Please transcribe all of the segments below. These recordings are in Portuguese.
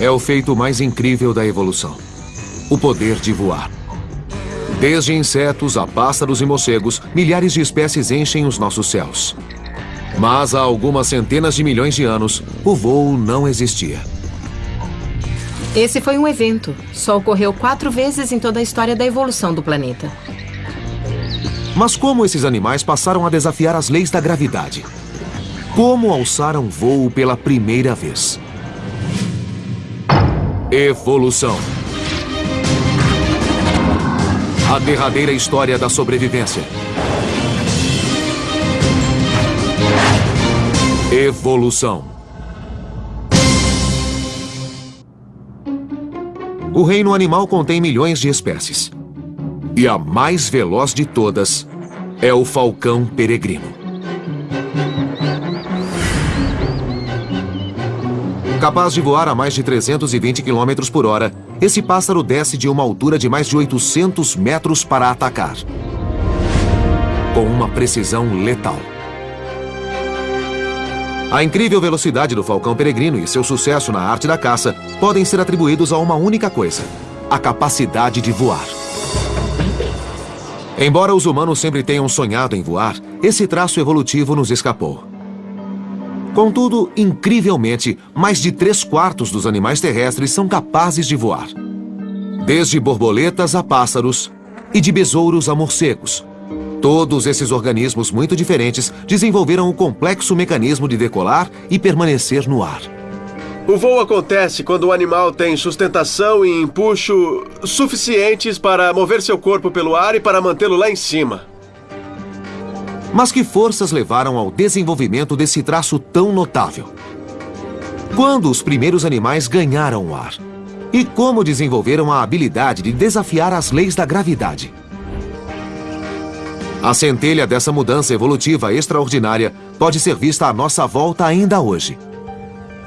é o feito mais incrível da evolução. O poder de voar. Desde insetos a pássaros e morcegos, milhares de espécies enchem os nossos céus. Mas há algumas centenas de milhões de anos, o voo não existia. Esse foi um evento. Só ocorreu quatro vezes em toda a história da evolução do planeta. Mas como esses animais passaram a desafiar as leis da gravidade? Como alçaram voo pela primeira vez? Evolução. A derradeira história da sobrevivência. Evolução. O reino animal contém milhões de espécies. E a mais veloz de todas é o falcão peregrino. Capaz de voar a mais de 320 km por hora, esse pássaro desce de uma altura de mais de 800 metros para atacar. Com uma precisão letal. A incrível velocidade do falcão peregrino e seu sucesso na arte da caça podem ser atribuídos a uma única coisa: a capacidade de voar. Embora os humanos sempre tenham sonhado em voar, esse traço evolutivo nos escapou. Contudo, incrivelmente, mais de três quartos dos animais terrestres são capazes de voar. Desde borboletas a pássaros e de besouros a morcegos. Todos esses organismos muito diferentes desenvolveram um complexo mecanismo de decolar e permanecer no ar. O voo acontece quando o animal tem sustentação e empuxo suficientes para mover seu corpo pelo ar e para mantê-lo lá em cima. Mas que forças levaram ao desenvolvimento desse traço tão notável? Quando os primeiros animais ganharam o ar? E como desenvolveram a habilidade de desafiar as leis da gravidade? A centelha dessa mudança evolutiva extraordinária pode ser vista à nossa volta ainda hoje.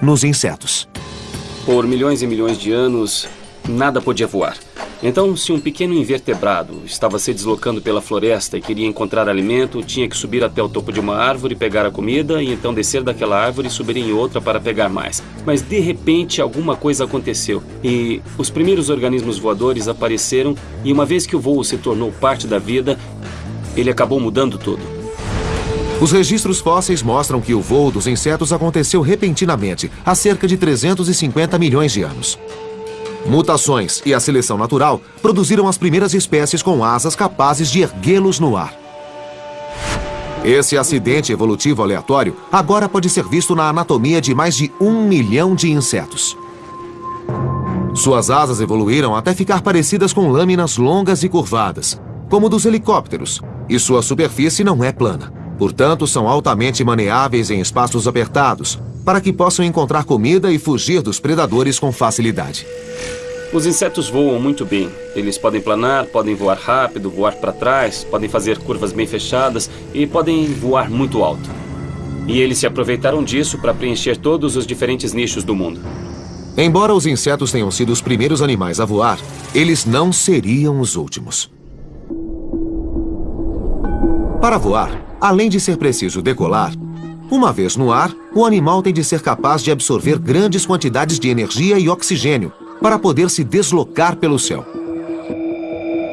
Nos insetos. Por milhões e milhões de anos, nada podia voar. Então, se um pequeno invertebrado estava se deslocando pela floresta e queria encontrar alimento, tinha que subir até o topo de uma árvore, pegar a comida e então descer daquela árvore e subir em outra para pegar mais. Mas de repente alguma coisa aconteceu e os primeiros organismos voadores apareceram e uma vez que o voo se tornou parte da vida, ele acabou mudando tudo. Os registros fósseis mostram que o voo dos insetos aconteceu repentinamente, há cerca de 350 milhões de anos. Mutações e a seleção natural produziram as primeiras espécies com asas capazes de erguê-los no ar. Esse acidente evolutivo aleatório agora pode ser visto na anatomia de mais de um milhão de insetos. Suas asas evoluíram até ficar parecidas com lâminas longas e curvadas, como dos helicópteros, e sua superfície não é plana. Portanto, são altamente maneáveis em espaços apertados, para que possam encontrar comida e fugir dos predadores com facilidade. Os insetos voam muito bem. Eles podem planar, podem voar rápido, voar para trás, podem fazer curvas bem fechadas e podem voar muito alto. E eles se aproveitaram disso para preencher todos os diferentes nichos do mundo. Embora os insetos tenham sido os primeiros animais a voar, eles não seriam os últimos. Para voar, além de ser preciso decolar, uma vez no ar, o animal tem de ser capaz de absorver grandes quantidades de energia e oxigênio para poder se deslocar pelo céu.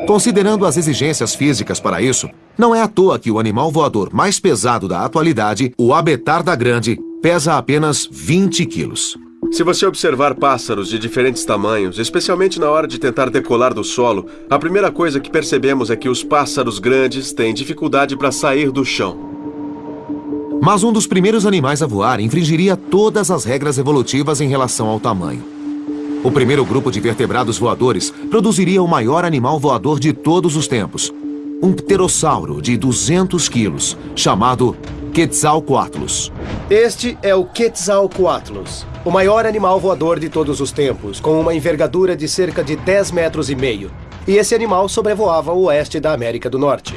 Considerando as exigências físicas para isso, não é à toa que o animal voador mais pesado da atualidade, o abetarda grande, pesa apenas 20 quilos. Se você observar pássaros de diferentes tamanhos, especialmente na hora de tentar decolar do solo, a primeira coisa que percebemos é que os pássaros grandes têm dificuldade para sair do chão. Mas um dos primeiros animais a voar infringiria todas as regras evolutivas em relação ao tamanho. O primeiro grupo de vertebrados voadores produziria o maior animal voador de todos os tempos. Um pterossauro de 200 quilos, chamado Quetzalcoatlus. Este é o Quetzalcoatlus, o maior animal voador de todos os tempos, com uma envergadura de cerca de 10 metros e meio. E esse animal sobrevoava o oeste da América do Norte.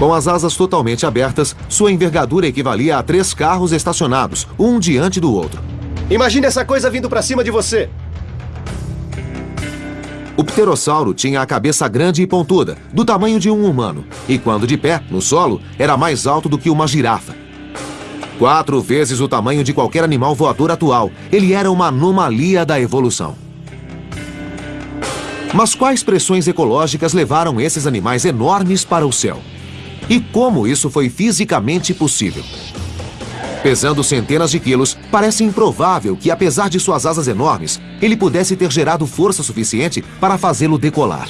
Com as asas totalmente abertas, sua envergadura equivalia a três carros estacionados, um diante do outro. Imagine essa coisa vindo para cima de você. O pterossauro tinha a cabeça grande e pontuda, do tamanho de um humano, e quando de pé, no solo, era mais alto do que uma girafa. Quatro vezes o tamanho de qualquer animal voador atual, ele era uma anomalia da evolução. Mas quais pressões ecológicas levaram esses animais enormes para o céu? E como isso foi fisicamente possível? Pesando centenas de quilos, parece improvável que, apesar de suas asas enormes, ele pudesse ter gerado força suficiente para fazê-lo decolar.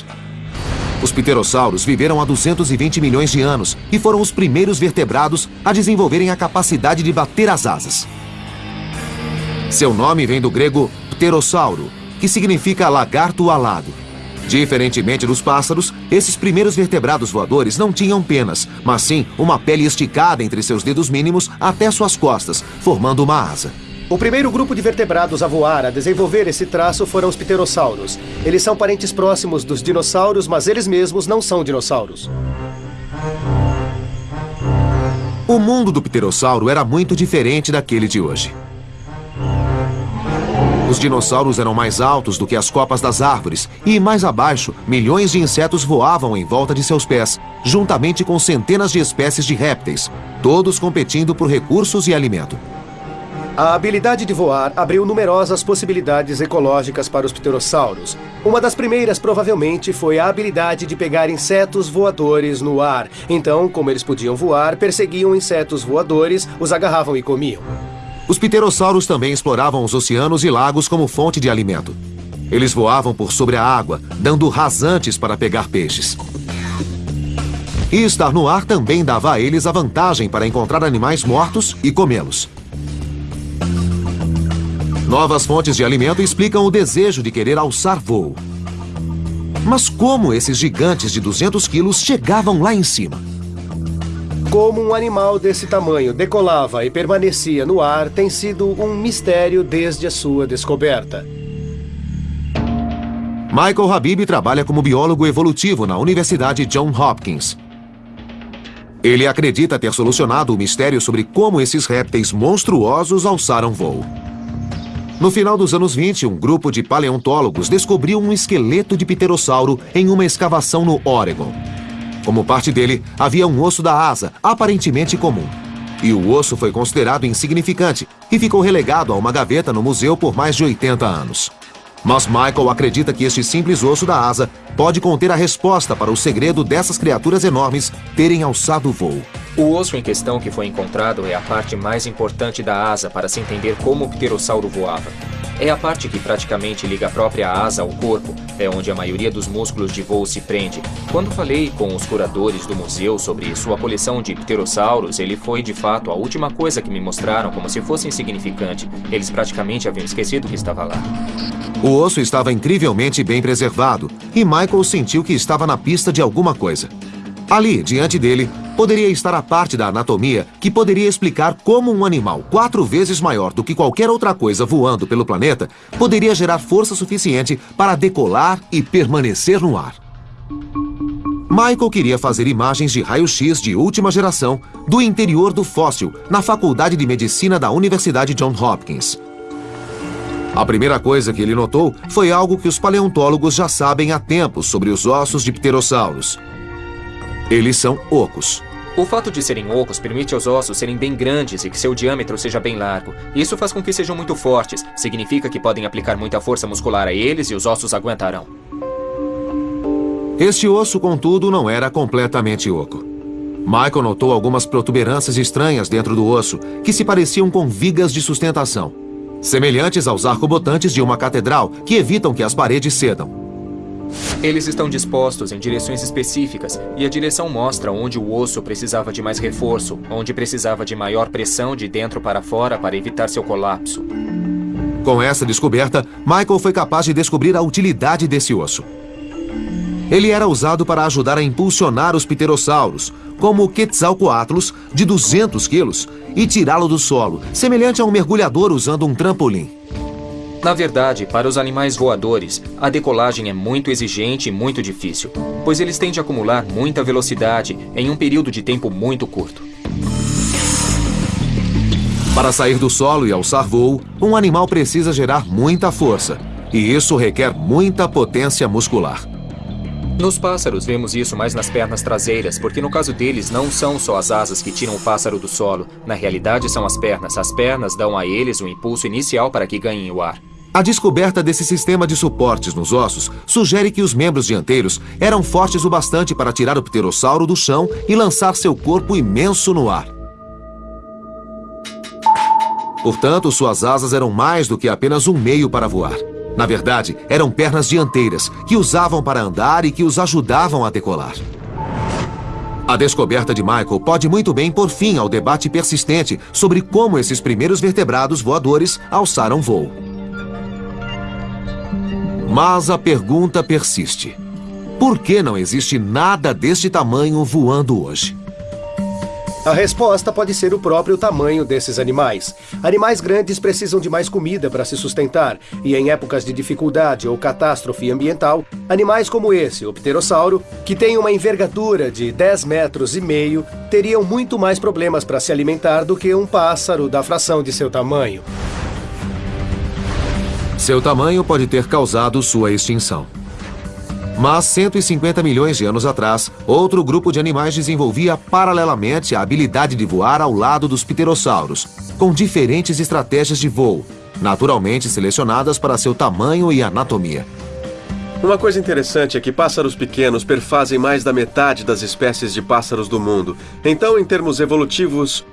Os pterossauros viveram há 220 milhões de anos e foram os primeiros vertebrados a desenvolverem a capacidade de bater as asas. Seu nome vem do grego pterossauro, que significa lagarto alado. Diferentemente dos pássaros, esses primeiros vertebrados voadores não tinham penas, mas sim uma pele esticada entre seus dedos mínimos até suas costas, formando uma asa. O primeiro grupo de vertebrados a voar a desenvolver esse traço foram os pterossauros. Eles são parentes próximos dos dinossauros, mas eles mesmos não são dinossauros. O mundo do pterossauro era muito diferente daquele de hoje. Os dinossauros eram mais altos do que as copas das árvores e, mais abaixo, milhões de insetos voavam em volta de seus pés, juntamente com centenas de espécies de répteis, todos competindo por recursos e alimento. A habilidade de voar abriu numerosas possibilidades ecológicas para os pterossauros. Uma das primeiras, provavelmente, foi a habilidade de pegar insetos voadores no ar. Então, como eles podiam voar, perseguiam insetos voadores, os agarravam e comiam. Os pterossauros também exploravam os oceanos e lagos como fonte de alimento. Eles voavam por sobre a água, dando rasantes para pegar peixes. E estar no ar também dava a eles a vantagem para encontrar animais mortos e comê-los. Novas fontes de alimento explicam o desejo de querer alçar voo. Mas como esses gigantes de 200 quilos chegavam lá em cima? Como um animal desse tamanho decolava e permanecia no ar tem sido um mistério desde a sua descoberta. Michael Habib trabalha como biólogo evolutivo na Universidade John Hopkins. Ele acredita ter solucionado o mistério sobre como esses répteis monstruosos alçaram voo. No final dos anos 20, um grupo de paleontólogos descobriu um esqueleto de pterossauro em uma escavação no Oregon. Como parte dele, havia um osso da asa, aparentemente comum. E o osso foi considerado insignificante e ficou relegado a uma gaveta no museu por mais de 80 anos. Mas Michael acredita que este simples osso da asa pode conter a resposta para o segredo dessas criaturas enormes terem alçado voo. O osso em questão que foi encontrado é a parte mais importante da asa para se entender como o pterossauro voava. É a parte que praticamente liga a própria asa ao corpo, é onde a maioria dos músculos de voo se prende. Quando falei com os curadores do museu sobre sua coleção de pterossauros, ele foi de fato a última coisa que me mostraram como se fosse insignificante. Eles praticamente haviam esquecido que estava lá. O osso estava incrivelmente bem preservado e Michael sentiu que estava na pista de alguma coisa. Ali, diante dele, poderia estar a parte da anatomia que poderia explicar como um animal quatro vezes maior do que qualquer outra coisa voando pelo planeta poderia gerar força suficiente para decolar e permanecer no ar. Michael queria fazer imagens de raio-x de última geração do interior do fóssil na Faculdade de Medicina da Universidade John Hopkins. A primeira coisa que ele notou foi algo que os paleontólogos já sabem há tempos sobre os ossos de pterossauros. Eles são ocos. O fato de serem ocos permite aos ossos serem bem grandes e que seu diâmetro seja bem largo. Isso faz com que sejam muito fortes. Significa que podem aplicar muita força muscular a eles e os ossos aguentarão. Este osso, contudo, não era completamente oco. Michael notou algumas protuberâncias estranhas dentro do osso, que se pareciam com vigas de sustentação, semelhantes aos arcobotantes de uma catedral, que evitam que as paredes cedam. Eles estão dispostos em direções específicas e a direção mostra onde o osso precisava de mais reforço, onde precisava de maior pressão de dentro para fora para evitar seu colapso. Com essa descoberta, Michael foi capaz de descobrir a utilidade desse osso. Ele era usado para ajudar a impulsionar os pterossauros, como o Quetzalcoatlus, de 200 quilos, e tirá-lo do solo, semelhante a um mergulhador usando um trampolim. Na verdade, para os animais voadores, a decolagem é muito exigente e muito difícil, pois eles têm de acumular muita velocidade em um período de tempo muito curto. Para sair do solo e alçar voo, um animal precisa gerar muita força, e isso requer muita potência muscular. Nos pássaros, vemos isso mais nas pernas traseiras, porque no caso deles não são só as asas que tiram o pássaro do solo. Na realidade, são as pernas. As pernas dão a eles o impulso inicial para que ganhem o ar. A descoberta desse sistema de suportes nos ossos sugere que os membros dianteiros eram fortes o bastante para tirar o pterossauro do chão e lançar seu corpo imenso no ar. Portanto, suas asas eram mais do que apenas um meio para voar. Na verdade, eram pernas dianteiras, que usavam para andar e que os ajudavam a decolar. A descoberta de Michael pode muito bem pôr fim ao debate persistente sobre como esses primeiros vertebrados voadores alçaram voo. Mas a pergunta persiste. Por que não existe nada deste tamanho voando hoje? A resposta pode ser o próprio tamanho desses animais. Animais grandes precisam de mais comida para se sustentar, e em épocas de dificuldade ou catástrofe ambiental, animais como esse, o pterossauro, que tem uma envergadura de 10 metros e meio, teriam muito mais problemas para se alimentar do que um pássaro da fração de seu tamanho. Seu tamanho pode ter causado sua extinção. Mas 150 milhões de anos atrás, outro grupo de animais desenvolvia paralelamente a habilidade de voar ao lado dos pterossauros, com diferentes estratégias de voo, naturalmente selecionadas para seu tamanho e anatomia. Uma coisa interessante é que pássaros pequenos perfazem mais da metade das espécies de pássaros do mundo. Então, em termos evolutivos,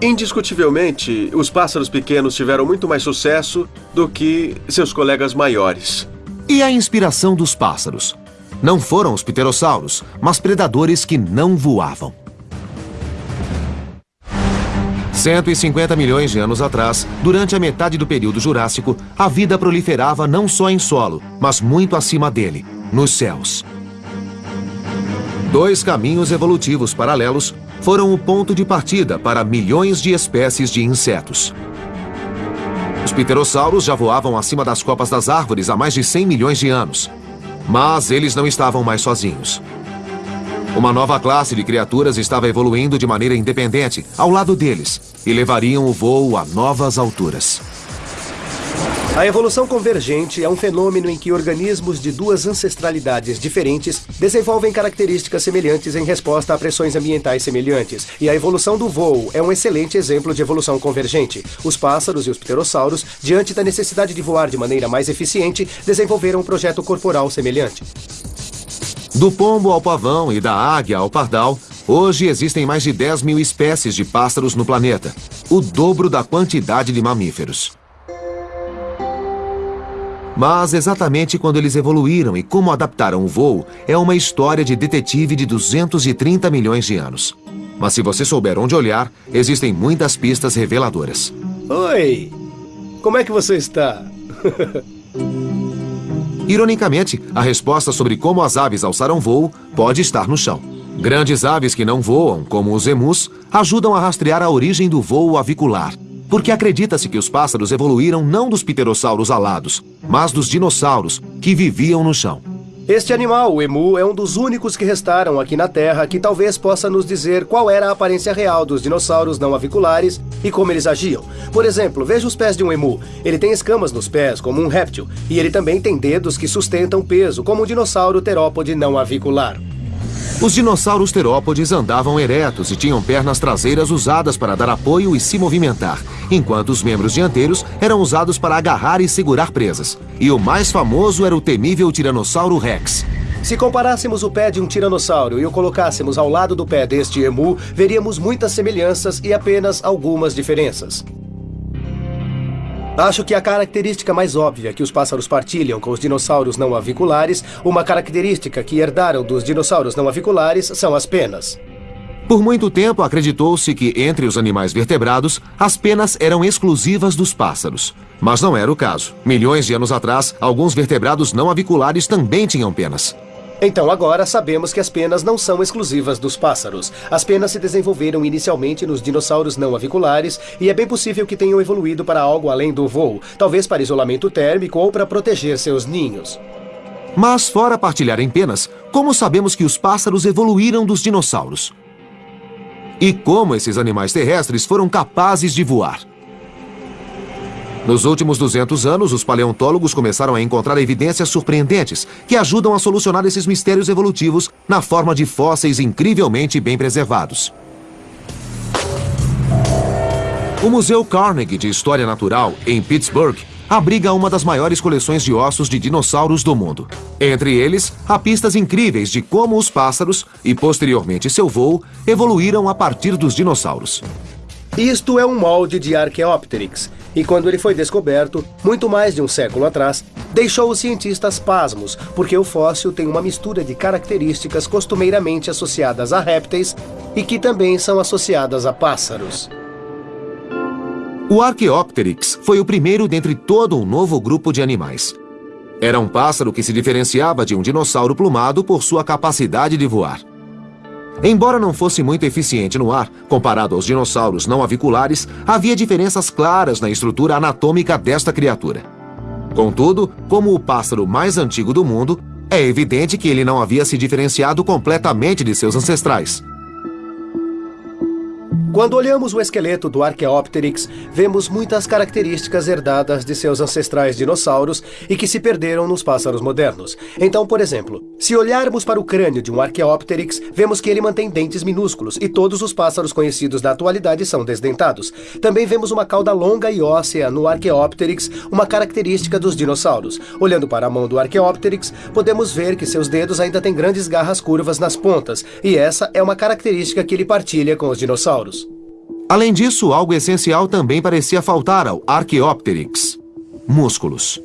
indiscutivelmente, os pássaros pequenos tiveram muito mais sucesso do que seus colegas maiores. E a inspiração dos pássaros? Não foram os pterossauros, mas predadores que não voavam. 150 milhões de anos atrás, durante a metade do período Jurássico, a vida proliferava não só em solo, mas muito acima dele, nos céus. Dois caminhos evolutivos paralelos foram o ponto de partida para milhões de espécies de insetos. Os pterossauros já voavam acima das copas das árvores há mais de 100 milhões de anos. Mas eles não estavam mais sozinhos. Uma nova classe de criaturas estava evoluindo de maneira independente, ao lado deles, e levariam o voo a novas alturas. A evolução convergente é um fenômeno em que organismos de duas ancestralidades diferentes desenvolvem características semelhantes em resposta a pressões ambientais semelhantes. E a evolução do voo é um excelente exemplo de evolução convergente. Os pássaros e os pterossauros, diante da necessidade de voar de maneira mais eficiente, desenvolveram um projeto corporal semelhante. Do pombo ao pavão e da águia ao pardal, hoje existem mais de 10 mil espécies de pássaros no planeta, o dobro da quantidade de mamíferos. Mas exatamente quando eles evoluíram e como adaptaram o voo é uma história de detetive de 230 milhões de anos. Mas se você souber onde olhar, existem muitas pistas reveladoras. Oi! Como é que você está? Ironicamente, a resposta sobre como as aves alçaram voo pode estar no chão. Grandes aves que não voam, como os emus, ajudam a rastrear a origem do voo avicular, porque acredita-se que os pássaros evoluíram não dos pterossauros alados, mas dos dinossauros, que viviam no chão. Este animal, o emu, é um dos únicos que restaram aqui na Terra que talvez possa nos dizer qual era a aparência real dos dinossauros não aviculares e como eles agiam. Por exemplo, veja os pés de um emu. Ele tem escamas nos pés, como um réptil, e ele também tem dedos que sustentam peso, como um dinossauro terópode não avicular. Os dinossauros terópodes andavam eretos e tinham pernas traseiras usadas para dar apoio e se movimentar, enquanto os membros dianteiros eram usados para agarrar e segurar presas. E o mais famoso era o temível Tiranossauro Rex. Se comparássemos o pé de um tiranossauro e o colocássemos ao lado do pé deste emu, veríamos muitas semelhanças e apenas algumas diferenças. Acho que a característica mais óbvia que os pássaros partilham com os dinossauros não aviculares, uma característica que herdaram dos dinossauros não aviculares, são as penas. Por muito tempo, acreditou-se que, entre os animais vertebrados, as penas eram exclusivas dos pássaros. Mas não era o caso. Milhões de anos atrás, alguns vertebrados não aviculares também tinham penas. Então agora sabemos que as penas não são exclusivas dos pássaros. As penas se desenvolveram inicialmente nos dinossauros não aviculares e é bem possível que tenham evoluído para algo além do voo, talvez para isolamento térmico ou para proteger seus ninhos. Mas fora partilharem penas, como sabemos que os pássaros evoluíram dos dinossauros? E como esses animais terrestres foram capazes de voar? Nos últimos 200 anos, os paleontólogos começaram a encontrar evidências surpreendentes que ajudam a solucionar esses mistérios evolutivos na forma de fósseis incrivelmente bem preservados. O Museu Carnegie de História Natural, em Pittsburgh, abriga uma das maiores coleções de ossos de dinossauros do mundo. Entre eles, há pistas incríveis de como os pássaros, e posteriormente seu voo, evoluíram a partir dos dinossauros. Isto é um molde de Archaeopteryx, e quando ele foi descoberto, muito mais de um século atrás, deixou os cientistas pasmos, porque o fóssil tem uma mistura de características costumeiramente associadas a répteis e que também são associadas a pássaros. O Archaeopteryx foi o primeiro dentre todo um novo grupo de animais. Era um pássaro que se diferenciava de um dinossauro plumado por sua capacidade de voar. Embora não fosse muito eficiente no ar, comparado aos dinossauros não aviculares, havia diferenças claras na estrutura anatômica desta criatura. Contudo, como o pássaro mais antigo do mundo, é evidente que ele não havia se diferenciado completamente de seus ancestrais. Quando olhamos o esqueleto do Archaeopteryx, vemos muitas características herdadas de seus ancestrais dinossauros e que se perderam nos pássaros modernos. Então, por exemplo, se olharmos para o crânio de um Archaeopteryx, vemos que ele mantém dentes minúsculos e todos os pássaros conhecidos da atualidade são desdentados. Também vemos uma cauda longa e óssea no Archaeopteryx, uma característica dos dinossauros. Olhando para a mão do Archaeopteryx, podemos ver que seus dedos ainda têm grandes garras curvas nas pontas, e essa é uma característica que ele partilha com os dinossauros. Além disso, algo essencial também parecia faltar ao Archaeopteryx: músculos.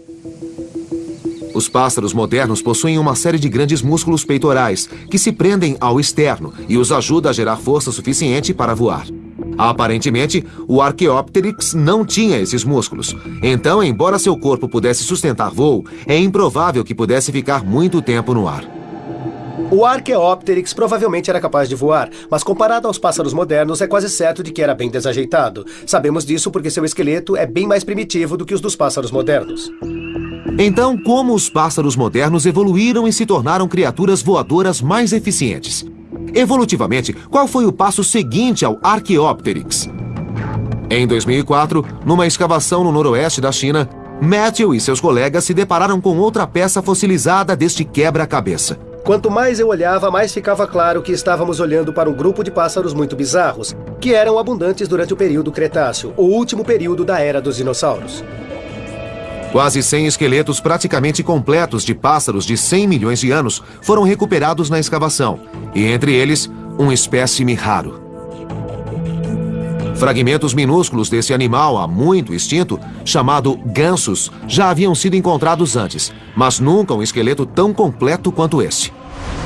Os pássaros modernos possuem uma série de grandes músculos peitorais que se prendem ao externo e os ajuda a gerar força suficiente para voar. Aparentemente, o Archaeopteryx não tinha esses músculos. Então, embora seu corpo pudesse sustentar voo, é improvável que pudesse ficar muito tempo no ar. O Archaeopteryx provavelmente era capaz de voar, mas comparado aos pássaros modernos, é quase certo de que era bem desajeitado. Sabemos disso porque seu esqueleto é bem mais primitivo do que os dos pássaros modernos. Então, como os pássaros modernos evoluíram e se tornaram criaturas voadoras mais eficientes? Evolutivamente, qual foi o passo seguinte ao Archaeopteryx? Em 2004, numa escavação no noroeste da China, Matthew e seus colegas se depararam com outra peça fossilizada deste quebra-cabeça. Quanto mais eu olhava, mais ficava claro que estávamos olhando para um grupo de pássaros muito bizarros, que eram abundantes durante o período Cretáceo, o último período da era dos dinossauros. Quase 100 esqueletos praticamente completos de pássaros de 100 milhões de anos foram recuperados na escavação, e entre eles, um espécime raro. Fragmentos minúsculos desse animal há muito extinto, chamado gansos, já haviam sido encontrados antes, mas nunca um esqueleto tão completo quanto este.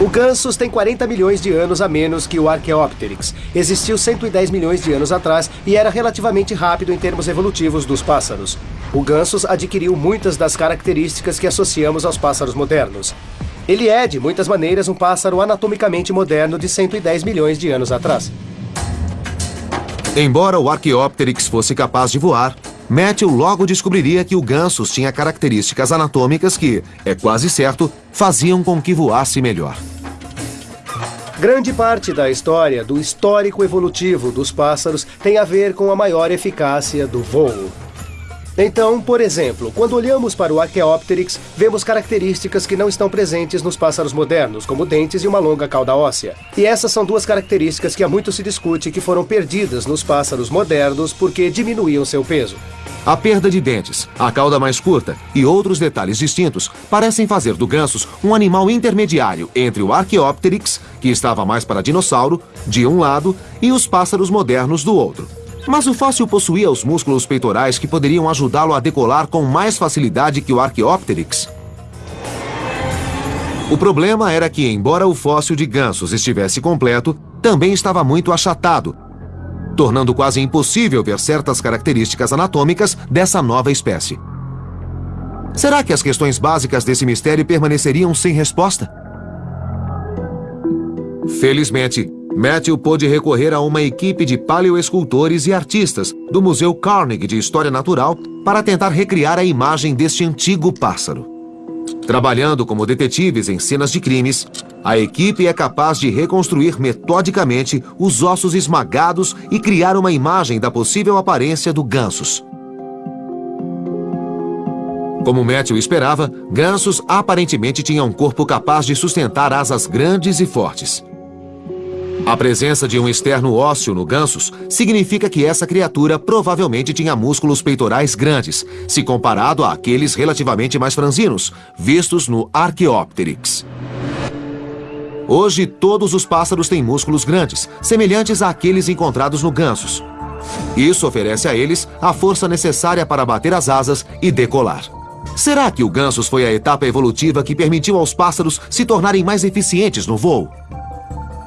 O Gansus tem 40 milhões de anos a menos que o Archaeopteryx. Existiu 110 milhões de anos atrás e era relativamente rápido em termos evolutivos dos pássaros. O Gansus adquiriu muitas das características que associamos aos pássaros modernos. Ele é, de muitas maneiras, um pássaro anatomicamente moderno de 110 milhões de anos atrás. Embora o Archaeopteryx fosse capaz de voar, Matthew logo descobriria que o Gansus tinha características anatômicas que, é quase certo, faziam com que voasse melhor. Grande parte da história do histórico evolutivo dos pássaros tem a ver com a maior eficácia do voo. Então, por exemplo, quando olhamos para o Archaeopteryx, vemos características que não estão presentes nos pássaros modernos, como dentes e uma longa cauda óssea. E essas são duas características que há muito se discute que foram perdidas nos pássaros modernos porque diminuíam seu peso. A perda de dentes, a cauda mais curta e outros detalhes distintos parecem fazer do Gansus um animal intermediário entre o Archaeopteryx, que estava mais para dinossauro, de um lado, e os pássaros modernos do outro. Mas o fóssil possuía os músculos peitorais que poderiam ajudá-lo a decolar com mais facilidade que o Archaeopteryx. O problema era que, embora o fóssil de gansos estivesse completo, também estava muito achatado, tornando quase impossível ver certas características anatômicas dessa nova espécie. Será que as questões básicas desse mistério permaneceriam sem resposta? Felizmente, Matthew pôde recorrer a uma equipe de paleoescultores e artistas do Museu Carnegie de História Natural para tentar recriar a imagem deste antigo pássaro. Trabalhando como detetives em cenas de crimes, a equipe é capaz de reconstruir metodicamente os ossos esmagados e criar uma imagem da possível aparência do gansos. Como Matthew esperava, gansos aparentemente tinham um corpo capaz de sustentar asas grandes e fortes. A presença de um externo ósseo no gansos significa que essa criatura provavelmente tinha músculos peitorais grandes, se comparado àqueles relativamente mais franzinos, vistos no Archaeopteryx. Hoje, todos os pássaros têm músculos grandes, semelhantes àqueles encontrados no gansos. Isso oferece a eles a força necessária para bater as asas e decolar. Será que o gansos foi a etapa evolutiva que permitiu aos pássaros se tornarem mais eficientes no voo?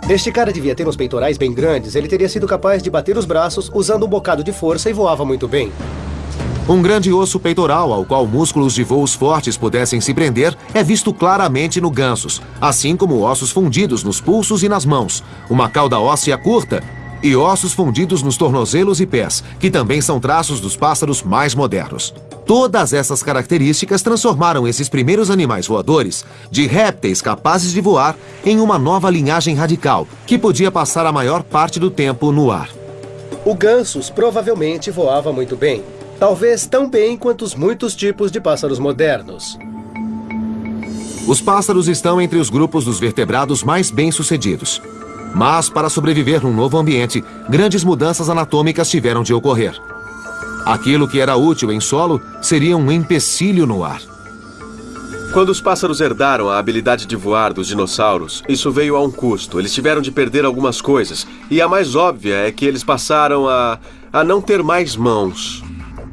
Este cara devia ter uns peitorais bem grandes. Ele teria sido capaz de bater os braços usando um bocado de força e voava muito bem. Um grande osso peitoral ao qual músculos de voos fortes pudessem se prender é visto claramente no gansos, assim como ossos fundidos nos pulsos e nas mãos, uma cauda óssea curta e ossos fundidos nos tornozelos e pés, que também são traços dos pássaros mais modernos. Todas essas características transformaram esses primeiros animais voadores de répteis capazes de voar em uma nova linhagem radical, que podia passar a maior parte do tempo no ar. O gansus provavelmente voava muito bem. Talvez tão bem quanto os muitos tipos de pássaros modernos. Os pássaros estão entre os grupos dos vertebrados mais bem-sucedidos. Mas, para sobreviver num novo ambiente, grandes mudanças anatômicas tiveram de ocorrer. Aquilo que era útil em solo seria um empecilho no ar. Quando os pássaros herdaram a habilidade de voar dos dinossauros, isso veio a um custo. Eles tiveram de perder algumas coisas. E a mais óbvia é que eles passaram a, a não ter mais mãos.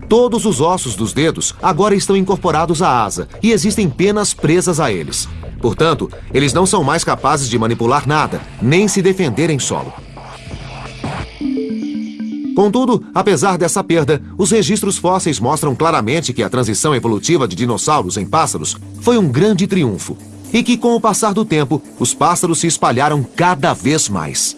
Todos os ossos dos dedos agora estão incorporados à asa e existem penas presas a eles. Portanto, eles não são mais capazes de manipular nada, nem se defender em solo. Contudo, apesar dessa perda, os registros fósseis mostram claramente que a transição evolutiva de dinossauros em pássaros foi um grande triunfo e que, com o passar do tempo, os pássaros se espalharam cada vez mais.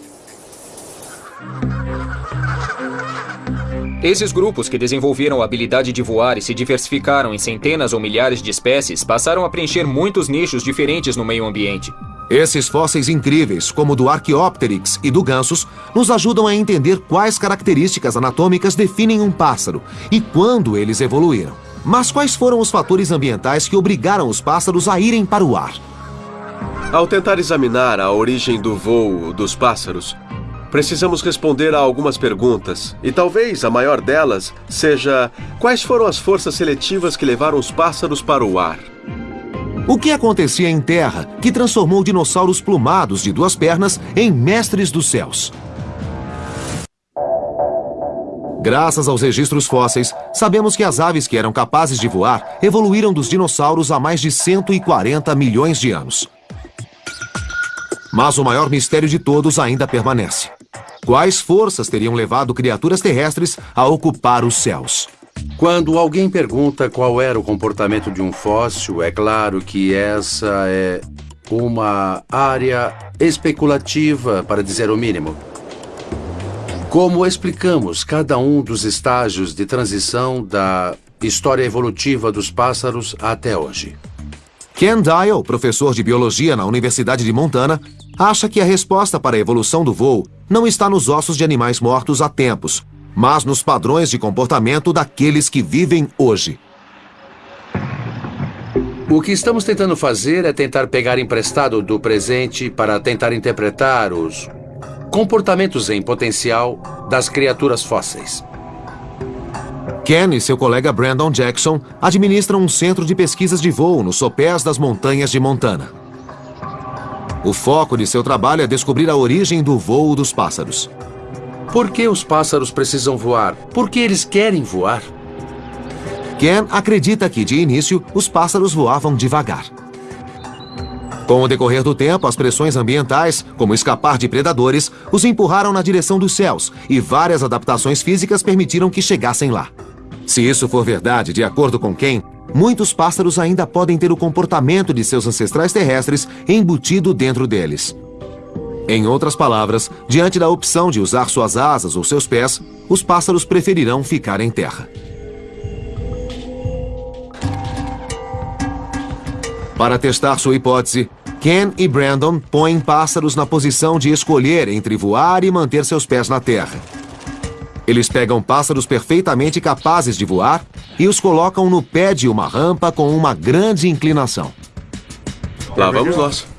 Esses grupos que desenvolveram a habilidade de voar e se diversificaram em centenas ou milhares de espécies passaram a preencher muitos nichos diferentes no meio ambiente. Esses fósseis incríveis, como o do Archaeopteryx e do Gansus, nos ajudam a entender quais características anatômicas definem um pássaro e quando eles evoluíram. Mas quais foram os fatores ambientais que obrigaram os pássaros a irem para o ar? Ao tentar examinar a origem do voo dos pássaros, precisamos responder a algumas perguntas, e talvez a maior delas seja: quais foram as forças seletivas que levaram os pássaros para o ar? O que acontecia em terra que transformou dinossauros plumados de duas pernas em mestres dos céus? Graças aos registros fósseis, sabemos que as aves que eram capazes de voar evoluíram dos dinossauros há mais de 140 milhões de anos. Mas o maior mistério de todos ainda permanece. Quais forças teriam levado criaturas terrestres a ocupar os céus? Quando alguém pergunta qual era o comportamento de um fóssil, é claro que essa é uma área especulativa, para dizer o mínimo. Como explicamos cada um dos estágios de transição da história evolutiva dos pássaros até hoje? Ken Dial, professor de biologia na Universidade de Montana, acha que a resposta para a evolução do voo não está nos ossos de animais mortos há tempos, mas nos padrões de comportamento daqueles que vivem hoje. O que estamos tentando fazer é tentar pegar emprestado do presente para tentar interpretar os comportamentos em potencial das criaturas fósseis. Ken e seu colega Brandon Jackson administram um centro de pesquisas de voo nos sopés das montanhas de Montana. O foco de seu trabalho é descobrir a origem do voo dos pássaros. Por que os pássaros precisam voar? Por que eles querem voar? Ken acredita que, de início, os pássaros voavam devagar. Com o decorrer do tempo, as pressões ambientais, como escapar de predadores, os empurraram na direção dos céus e várias adaptações físicas permitiram que chegassem lá. Se isso for verdade, de acordo com Ken, muitos pássaros ainda podem ter o comportamento de seus ancestrais terrestres embutido dentro deles. Em outras palavras, diante da opção de usar suas asas ou seus pés, os pássaros preferirão ficar em terra. Para testar sua hipótese, Ken e Brandon põem pássaros na posição de escolher entre voar e manter seus pés na terra. Eles pegam pássaros perfeitamente capazes de voar e os colocam no pé de uma rampa com uma grande inclinação. Lá vamos nós.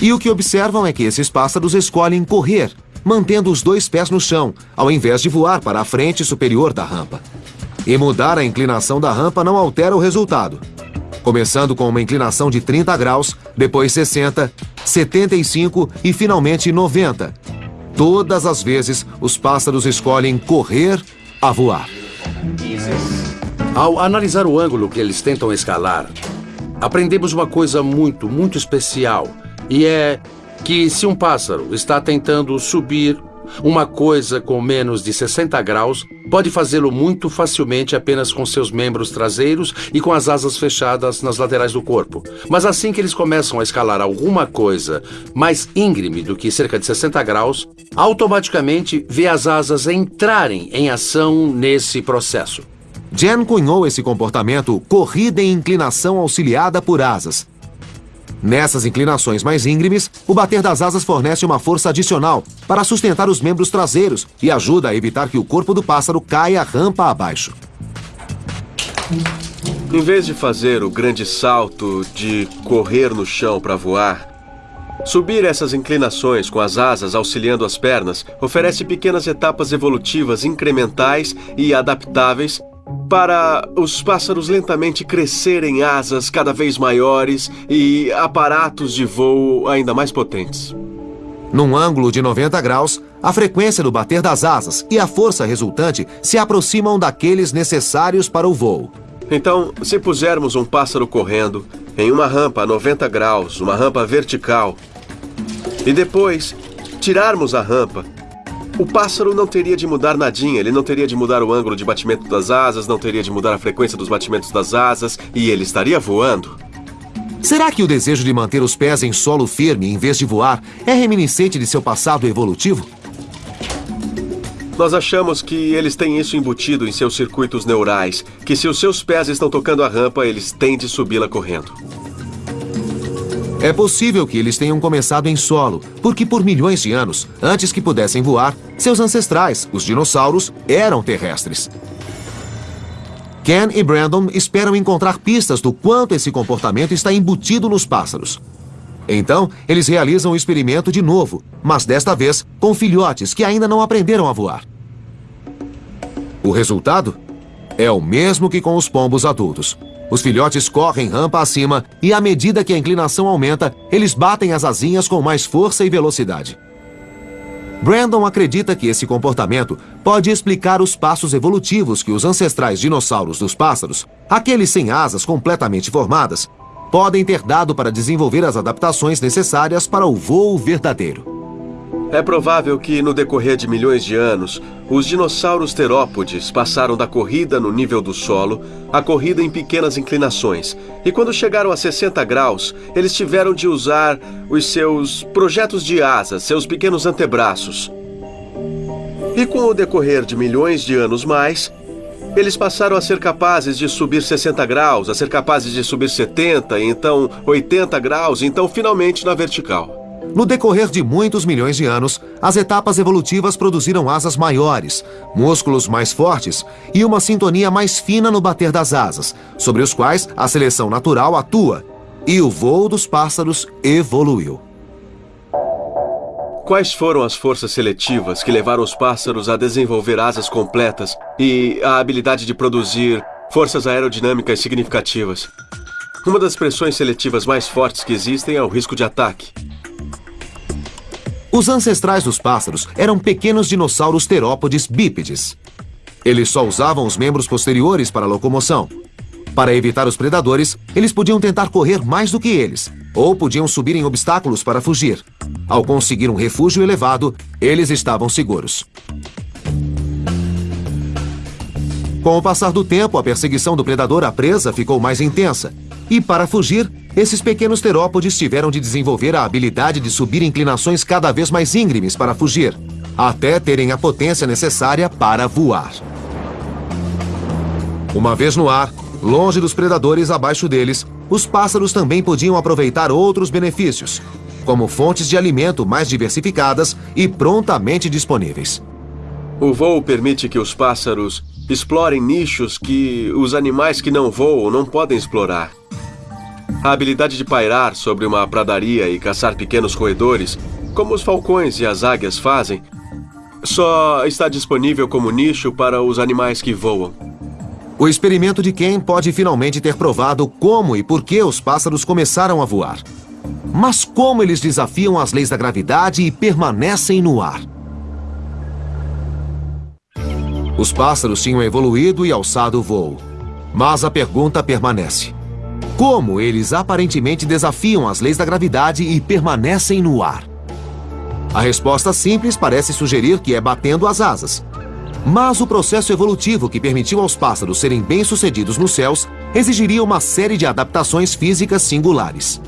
E o que observam é que esses pássaros escolhem correr, mantendo os dois pés no chão, ao invés de voar para a frente superior da rampa. E mudar a inclinação da rampa não altera o resultado. Começando com uma inclinação de 30 graus, depois 60, 75 e finalmente 90. Todas as vezes, os pássaros escolhem correr a voar. Ao analisar o ângulo que eles tentam escalar, aprendemos uma coisa muito, muito especial. E é que se um pássaro está tentando subir uma coisa com menos de 60 graus, pode fazê-lo muito facilmente apenas com seus membros traseiros e com as asas fechadas nas laterais do corpo. Mas assim que eles começam a escalar alguma coisa mais íngreme do que cerca de 60 graus, automaticamente vê as asas entrarem em ação nesse processo. Jen cunhou esse comportamento corrida em inclinação auxiliada por asas. Nessas inclinações mais íngremes, o bater das asas fornece uma força adicional para sustentar os membros traseiros e ajuda a evitar que o corpo do pássaro caia rampa abaixo. Em vez de fazer o grande salto de correr no chão para voar, subir essas inclinações com as asas auxiliando as pernas oferece pequenas etapas evolutivas incrementais e adaptáveis para os pássaros lentamente crescerem asas cada vez maiores e aparatos de voo ainda mais potentes. Num ângulo de 90 graus, a frequência do bater das asas e a força resultante se aproximam daqueles necessários para o voo. Então, se pusermos um pássaro correndo em uma rampa a 90 graus, uma rampa vertical, e depois tirarmos a rampa o pássaro não teria de mudar nadinha, ele não teria de mudar o ângulo de batimento das asas, não teria de mudar a frequência dos batimentos das asas e ele estaria voando. Será que o desejo de manter os pés em solo firme em vez de voar é reminiscente de seu passado evolutivo? Nós achamos que eles têm isso embutido em seus circuitos neurais, que se os seus pés estão tocando a rampa, eles têm de subi-la correndo. É possível que eles tenham começado em solo, porque por milhões de anos, antes que pudessem voar, seus ancestrais, os dinossauros, eram terrestres. Ken e Brandon esperam encontrar pistas do quanto esse comportamento está embutido nos pássaros. Então, eles realizam o experimento de novo, mas desta vez com filhotes que ainda não aprenderam a voar. O resultado? É o mesmo que com os pombos adultos. Os filhotes correm rampa acima e, à medida que a inclinação aumenta, eles batem as asinhas com mais força e velocidade. Brandon acredita que esse comportamento pode explicar os passos evolutivos que os ancestrais dinossauros dos pássaros, aqueles sem asas completamente formadas, podem ter dado para desenvolver as adaptações necessárias para o voo verdadeiro. É provável que, no decorrer de milhões de anos, os dinossauros terópodes passaram da corrida no nível do solo à corrida em pequenas inclinações. E quando chegaram a 60 graus, eles tiveram de usar os seus projetos de asas, seus pequenos antebraços. E com o decorrer de milhões de anos mais, eles passaram a ser capazes de subir 60 graus, a ser capazes de subir 70, então 80 graus, então finalmente na vertical. No decorrer de muitos milhões de anos, as etapas evolutivas produziram asas maiores, músculos mais fortes e uma sintonia mais fina no bater das asas, sobre os quais a seleção natural atua, e o voo dos pássaros evoluiu. Quais foram as forças seletivas que levaram os pássaros a desenvolver asas completas e a habilidade de produzir forças aerodinâmicas significativas? Uma das pressões seletivas mais fortes que existem é o risco de ataque. Os ancestrais dos pássaros eram pequenos dinossauros terópodes bípedes. Eles só usavam os membros posteriores para locomoção. Para evitar os predadores, eles podiam tentar correr mais do que eles, ou podiam subir em obstáculos para fugir. Ao conseguir um refúgio elevado, eles estavam seguros. Com o passar do tempo, a perseguição do predador à presa ficou mais intensa. E para fugir, esses pequenos terópodes tiveram de desenvolver a habilidade de subir inclinações cada vez mais íngremes para fugir, até terem a potência necessária para voar. Uma vez no ar, longe dos predadores abaixo deles, os pássaros também podiam aproveitar outros benefícios, como fontes de alimento mais diversificadas e prontamente disponíveis. O voo permite que os pássaros explorem nichos que os animais que não voam não podem explorar. A habilidade de pairar sobre uma pradaria e caçar pequenos roedores, como os falcões e as águias fazem, só está disponível como nicho para os animais que voam. O experimento de Ken pode finalmente ter provado como e por que os pássaros começaram a voar. Mas como eles desafiam as leis da gravidade e permanecem no ar? Os pássaros tinham evoluído e alçado o voo. Mas a pergunta permanece. Como eles aparentemente desafiam as leis da gravidade e permanecem no ar? A resposta simples parece sugerir que é batendo as asas. Mas o processo evolutivo que permitiu aos pássaros serem bem-sucedidos nos céus exigiria uma série de adaptações físicas singulares.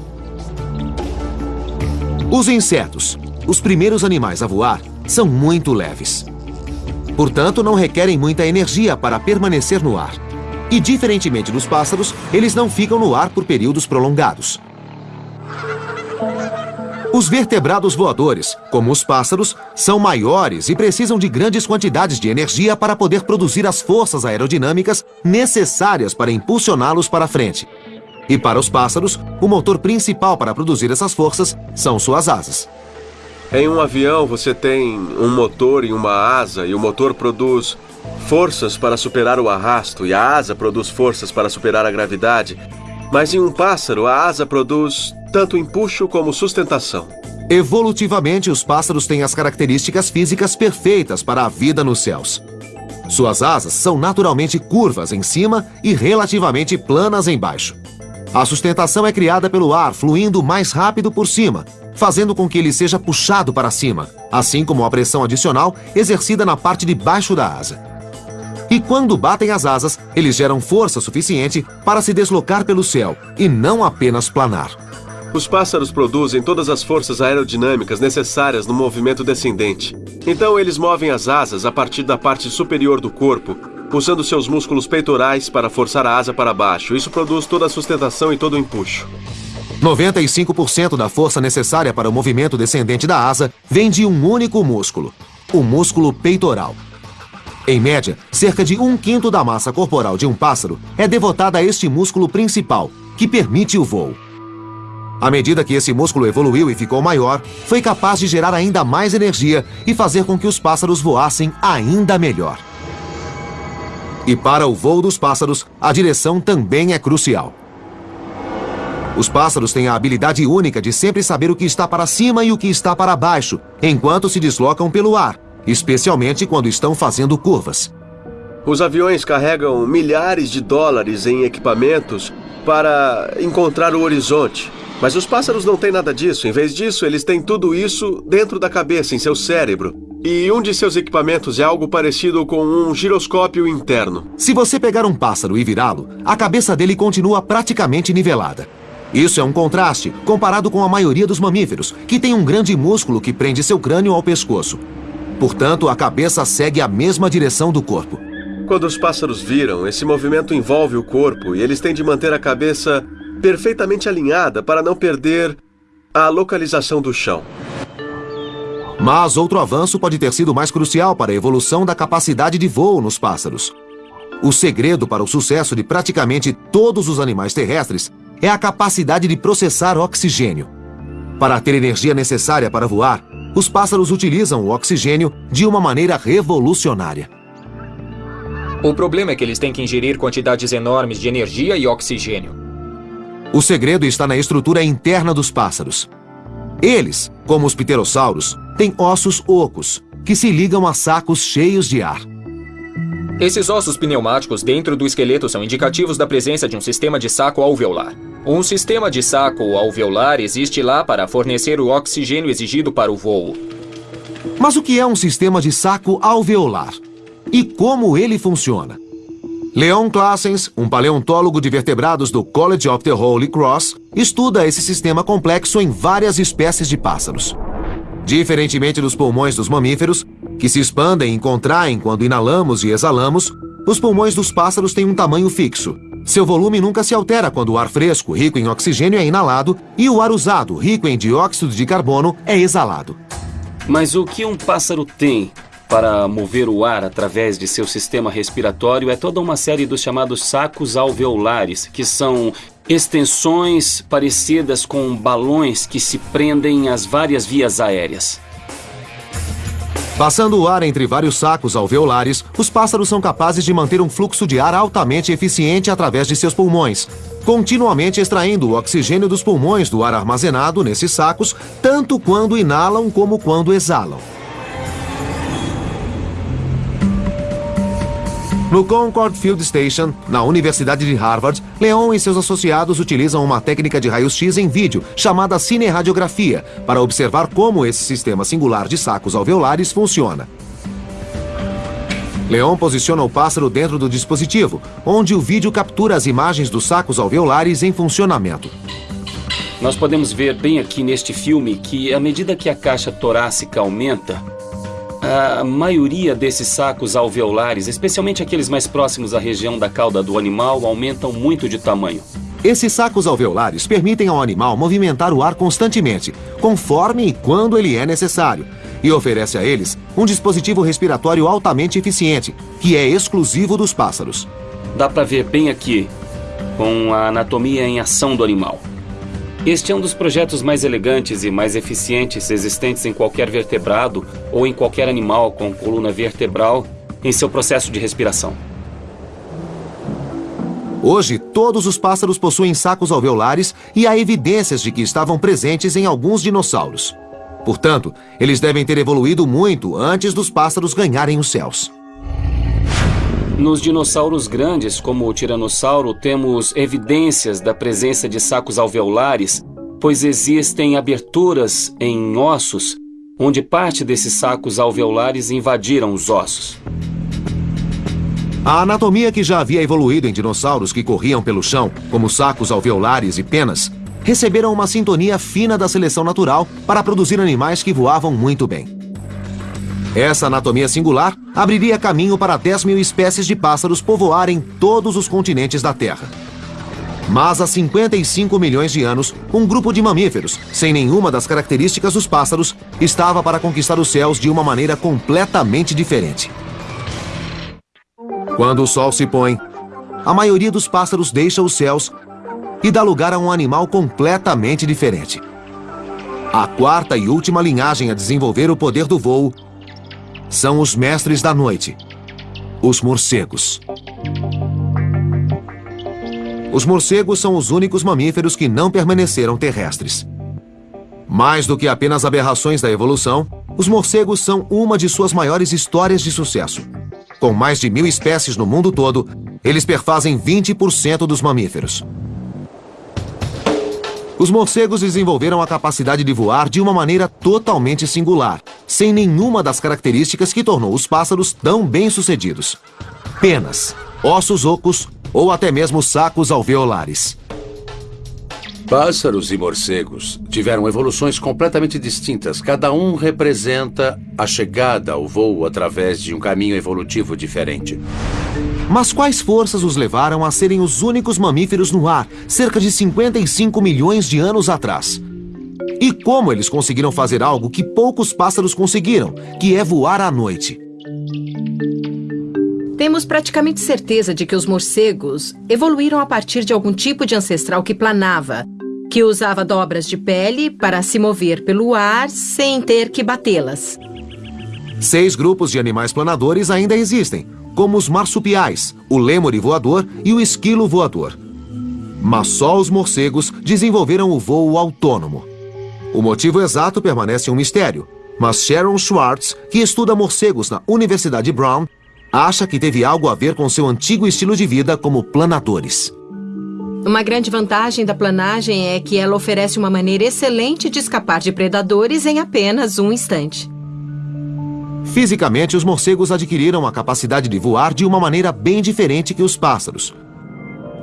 Os insetos, os primeiros animais a voar, são muito leves. Portanto, não requerem muita energia para permanecer no ar. E, diferentemente dos pássaros, eles não ficam no ar por períodos prolongados. Os vertebrados voadores, como os pássaros, são maiores e precisam de grandes quantidades de energia para poder produzir as forças aerodinâmicas necessárias para impulsioná-los para frente. E para os pássaros, o motor principal para produzir essas forças são suas asas. Em um avião, você tem um motor e uma asa, e o motor produz forças para superar o arrasto, e a asa produz forças para superar a gravidade. Mas em um pássaro, a asa produz tanto empuxo como sustentação. Evolutivamente, os pássaros têm as características físicas perfeitas para a vida nos céus. Suas asas são naturalmente curvas em cima e relativamente planas embaixo. A sustentação é criada pelo ar fluindo mais rápido por cima, fazendo com que ele seja puxado para cima, assim como a pressão adicional exercida na parte de baixo da asa. E quando batem as asas, eles geram força suficiente para se deslocar pelo céu e não apenas planar. Os pássaros produzem todas as forças aerodinâmicas necessárias no movimento descendente. Então, eles movem as asas a partir da parte superior do corpo, usando seus músculos peitorais para forçar a asa para baixo. Isso produz toda a sustentação e todo o empuxo. 95% da força necessária para o movimento descendente da asa vem de um único músculo, o músculo peitoral. Em média, cerca de um quinto da massa corporal de um pássaro é devotada a este músculo principal, que permite o voo. À medida que esse músculo evoluiu e ficou maior, foi capaz de gerar ainda mais energia e fazer com que os pássaros voassem ainda melhor. E para o voo dos pássaros, a direção também é crucial. Os pássaros têm a habilidade única de sempre saber o que está para cima e o que está para baixo, enquanto se deslocam pelo ar, especialmente quando estão fazendo curvas. Os aviões carregam milhares de dólares em equipamentos para encontrar o horizonte. Mas os pássaros não têm nada disso. Em vez disso, eles têm tudo isso dentro da cabeça, em seu cérebro. E um de seus equipamentos é algo parecido com um giroscópio interno. Se você pegar um pássaro e virá-lo, a cabeça dele continua praticamente nivelada. Isso é um contraste comparado com a maioria dos mamíferos, que tem um grande músculo que prende seu crânio ao pescoço. Portanto, a cabeça segue a mesma direção do corpo. Quando os pássaros viram, esse movimento envolve o corpo e eles têm de manter a cabeça perfeitamente alinhada para não perder a localização do chão. Mas outro avanço pode ter sido mais crucial para a evolução da capacidade de voo nos pássaros. O segredo para o sucesso de praticamente todos os animais terrestres é a capacidade de processar oxigênio. Para ter energia necessária para voar, os pássaros utilizam o oxigênio de uma maneira revolucionária. O problema é que eles têm que ingerir quantidades enormes de energia e oxigênio. O segredo está na estrutura interna dos pássaros. Eles, como os pterossauros, têm ossos ocos, que se ligam a sacos cheios de ar. Esses ossos pneumáticos dentro do esqueleto são indicativos da presença de um sistema de saco alveolar. Um sistema de saco alveolar existe lá para fornecer o oxigênio exigido para o voo. Mas o que é um sistema de saco alveolar? E como ele funciona? Leon Claessens, um paleontólogo de vertebrados do College of the Holy Cross, estuda esse sistema complexo em várias espécies de pássaros. Diferentemente dos pulmões dos mamíferos, que se expandem e contraem quando inalamos e exalamos, os pulmões dos pássaros têm um tamanho fixo. Seu volume nunca se altera quando o ar fresco, rico em oxigênio, é inalado e o ar usado, rico em dióxido de carbono, é exalado. Mas o que um pássaro tem para mover o ar através de seu sistema respiratório é toda uma série dos chamados sacos alveolares, que são extensões parecidas com balões que se prendem às várias vias aéreas. Passando o ar entre vários sacos alveolares, os pássaros são capazes de manter um fluxo de ar altamente eficiente através de seus pulmões, continuamente extraindo o oxigênio dos pulmões do ar armazenado nesses sacos, tanto quando inalam como quando exalam. No Concord Field Station, na Universidade de Harvard, Leon e seus associados utilizam uma técnica de raio-x em vídeo chamada cineradiografia para observar como esse sistema singular de sacos alveolares funciona. Leon posiciona o pássaro dentro do dispositivo, onde o vídeo captura as imagens dos sacos alveolares em funcionamento. Nós podemos ver bem aqui neste filme que, à medida que a caixa torácica aumenta, a maioria desses sacos alveolares, especialmente aqueles mais próximos à região da cauda do animal, aumentam muito de tamanho. Esses sacos alveolares permitem ao animal movimentar o ar constantemente, conforme e quando ele é necessário, e oferece a eles um dispositivo respiratório altamente eficiente, que é exclusivo dos pássaros. Dá para ver bem aqui, com a anatomia em ação do animal. Este é um dos projetos mais elegantes e mais eficientes existentes em qualquer vertebrado ou em qualquer animal com coluna vertebral em seu processo de respiração. Hoje, todos os pássaros possuem sacos alveolares e há evidências de que estavam presentes em alguns dinossauros. Portanto, eles devem ter evoluído muito antes dos pássaros ganharem os céus. Nos dinossauros grandes, como o tiranossauro, temos evidências da presença de sacos alveolares, pois existem aberturas em ossos onde parte desses sacos alveolares invadiram os ossos. A anatomia que já havia evoluído em dinossauros que corriam pelo chão, como sacos alveolares e penas, receberam uma sintonia fina da seleção natural para produzir animais que voavam muito bem. Essa anatomia singular abriria caminho para 10 mil espécies de pássaros povoarem todos os continentes da Terra. Mas há 55 milhões de anos, um grupo de mamíferos, sem nenhuma das características dos pássaros, estava para conquistar os céus de uma maneira completamente diferente. Quando o sol se põe, a maioria dos pássaros deixa os céus e dá lugar a um animal completamente diferente. A quarta e última linhagem a desenvolver o poder do voo são os mestres da noite, os morcegos. Os morcegos são os únicos mamíferos que não permaneceram terrestres. Mais do que apenas aberrações da evolução, os morcegos são uma de suas maiores histórias de sucesso. Com mais de mil espécies no mundo todo, eles perfazem 20% dos mamíferos. Os morcegos desenvolveram a capacidade de voar de uma maneira totalmente singular, sem nenhuma das características que tornou os pássaros tão bem-sucedidos. Penas, ossos ocos ou até mesmo sacos alveolares. Pássaros e morcegos tiveram evoluções completamente distintas. Cada um representa a chegada ao voo através de um caminho evolutivo diferente. Mas quais forças os levaram a serem os únicos mamíferos no ar, cerca de 55 milhões de anos atrás? E como eles conseguiram fazer algo que poucos pássaros conseguiram, que é voar à noite? Temos praticamente certeza de que os morcegos evoluíram a partir de algum tipo de ancestral que planava, que usava dobras de pele para se mover pelo ar sem ter que batê-las. Seis grupos de animais planadores ainda existem, como os marsupiais, o lêmure voador e o esquilo voador. Mas só os morcegos desenvolveram o voo autônomo. O motivo exato permanece um mistério, mas Sharon Schwartz, que estuda morcegos na Universidade Brown, acha que teve algo a ver com seu antigo estilo de vida como planadores. Uma grande vantagem da planagem é que ela oferece uma maneira excelente de escapar de predadores em apenas um instante. Fisicamente, os morcegos adquiriram a capacidade de voar de uma maneira bem diferente que os pássaros.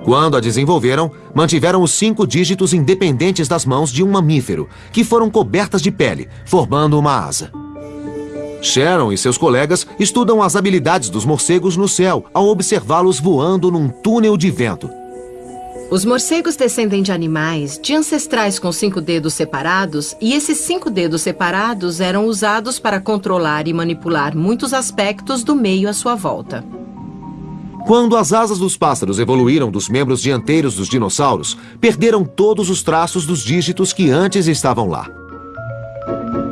Quando a desenvolveram, mantiveram os cinco dígitos independentes das mãos de um mamífero, que foram cobertas de pele, formando uma asa. Sharon e seus colegas estudam as habilidades dos morcegos no céu ao observá-los voando num túnel de vento. Os morcegos descendem de animais de ancestrais com cinco dedos separados, e esses cinco dedos separados eram usados para controlar e manipular muitos aspectos do meio à sua volta. Quando as asas dos pássaros evoluíram dos membros dianteiros dos dinossauros, perderam todos os traços dos dígitos que antes estavam lá.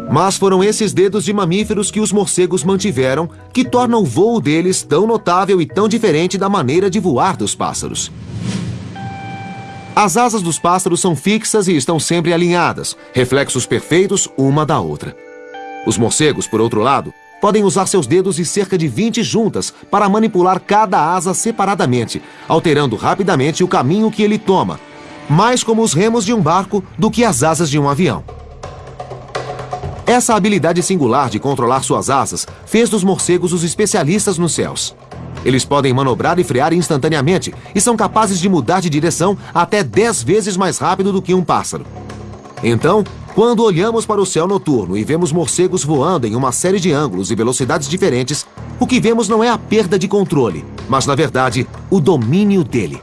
Mas foram esses dedos de mamíferos que os morcegos mantiveram que tornam o voo deles tão notável e tão diferente da maneira de voar dos pássaros. As asas dos pássaros são fixas e estão sempre alinhadas, reflexos perfeitos uma da outra. Os morcegos, por outro lado, podem usar seus dedos e cerca de 20 juntas para manipular cada asa separadamente, alterando rapidamente o caminho que ele toma, mais como os remos de um barco do que as asas de um avião. Essa habilidade singular de controlar suas asas fez dos morcegos os especialistas nos céus. Eles podem manobrar e frear instantaneamente e são capazes de mudar de direção até 10 vezes mais rápido do que um pássaro. Então, quando olhamos para o céu noturno e vemos morcegos voando em uma série de ângulos e velocidades diferentes, o que vemos não é a perda de controle, mas, na verdade, o domínio dele.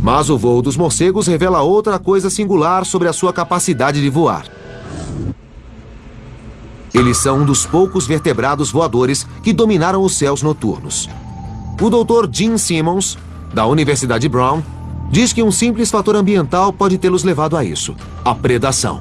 Mas o voo dos morcegos revela outra coisa singular sobre a sua capacidade de voar. Eles são um dos poucos vertebrados voadores que dominaram os céus noturnos. O Dr. Gene Simmons, da Universidade Brown, Diz que um simples fator ambiental pode tê-los levado a isso: a predação.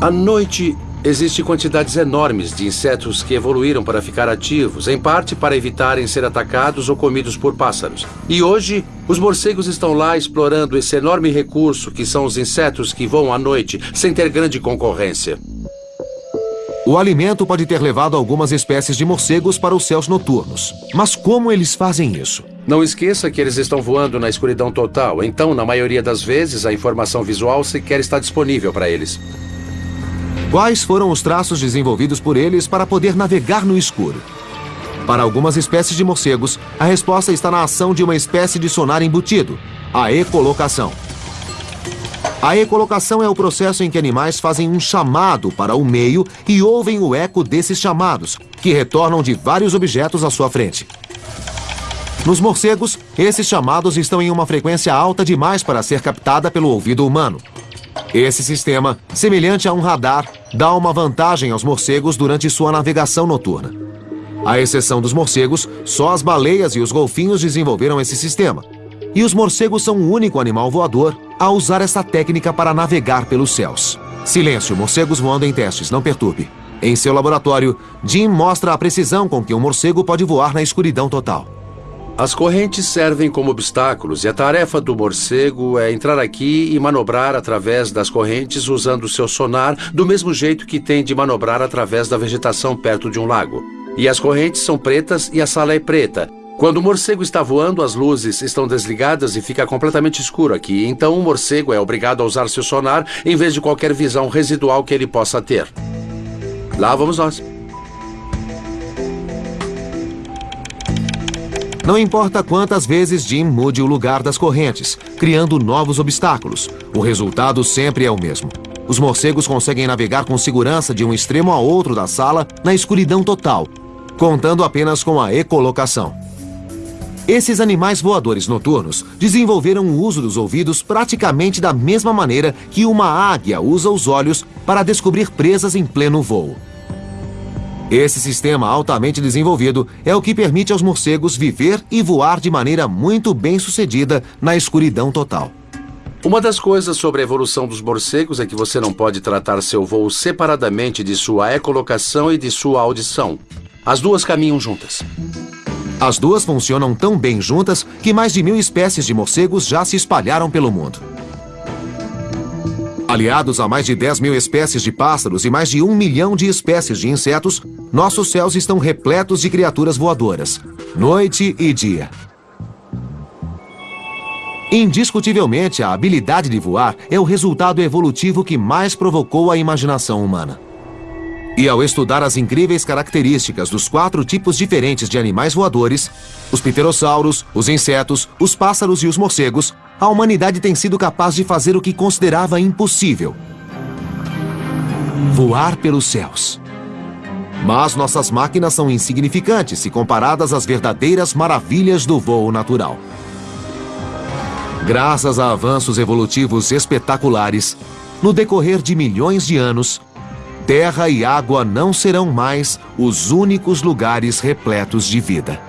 À noite, existem quantidades enormes de insetos que evoluíram para ficar ativos, em parte para evitarem ser atacados ou comidos por pássaros. E hoje, os morcegos estão lá explorando esse enorme recurso que são os insetos que voam à noite, sem ter grande concorrência. O alimento pode ter levado algumas espécies de morcegos para os céus noturnos. Mas como eles fazem isso? Não esqueça que eles estão voando na escuridão total, então, na maioria das vezes, a informação visual sequer está disponível para eles. Quais foram os traços desenvolvidos por eles para poder navegar no escuro? Para algumas espécies de morcegos, a resposta está na ação de uma espécie de sonar embutido, a ecolocação. A ecolocação é o processo em que animais fazem um chamado para o meio e ouvem o eco desses chamados, que retornam de vários objetos à sua frente. Nos morcegos, esses chamados estão em uma frequência alta demais para ser captada pelo ouvido humano. Esse sistema, semelhante a um radar, dá uma vantagem aos morcegos durante sua navegação noturna. À exceção dos morcegos, só as baleias e os golfinhos desenvolveram esse sistema. E os morcegos são o único animal voador a usar essa técnica para navegar pelos céus. Silêncio, morcegos voando em testes, não perturbe. Em seu laboratório, Jim mostra a precisão com que um morcego pode voar na escuridão total. As correntes servem como obstáculos e a tarefa do morcego é entrar aqui e manobrar através das correntes usando seu sonar, do mesmo jeito que tem de manobrar através da vegetação perto de um lago. E as correntes são pretas e a sala é preta, quando o morcego está voando, as luzes estão desligadas e fica completamente escuro aqui. Então o morcego é obrigado a usar seu sonar em vez de qualquer visão residual que ele possa ter. Lá vamos nós. Não importa quantas vezes Jim mude o lugar das correntes, criando novos obstáculos, o resultado sempre é o mesmo. Os morcegos conseguem navegar com segurança de um extremo a outro da sala na escuridão total, contando apenas com a ecolocação. Esses animais voadores noturnos desenvolveram o uso dos ouvidos praticamente da mesma maneira que uma águia usa os olhos para descobrir presas em pleno voo. Esse sistema altamente desenvolvido é o que permite aos morcegos viver e voar de maneira muito bem sucedida na escuridão total. Uma das coisas sobre a evolução dos morcegos é que você não pode tratar seu voo separadamente de sua ecolocação e de sua audição. As duas caminham juntas. As duas funcionam tão bem juntas que mais de mil espécies de morcegos já se espalharam pelo mundo. Aliados a mais de 10 mil espécies de pássaros e mais de um milhão de espécies de insetos, nossos céus estão repletos de criaturas voadoras, noite e dia. Indiscutivelmente, a habilidade de voar é o resultado evolutivo que mais provocou a imaginação humana. E ao estudar as incríveis características dos quatro tipos diferentes de animais voadores, os pterossauros, os insetos, os pássaros e os morcegos, a humanidade tem sido capaz de fazer o que considerava impossível: voar pelos céus. Mas nossas máquinas são insignificantes se comparadas às verdadeiras maravilhas do voo natural. Graças a avanços evolutivos espetaculares, no decorrer de milhões de anos, terra e água não serão mais os únicos lugares repletos de vida.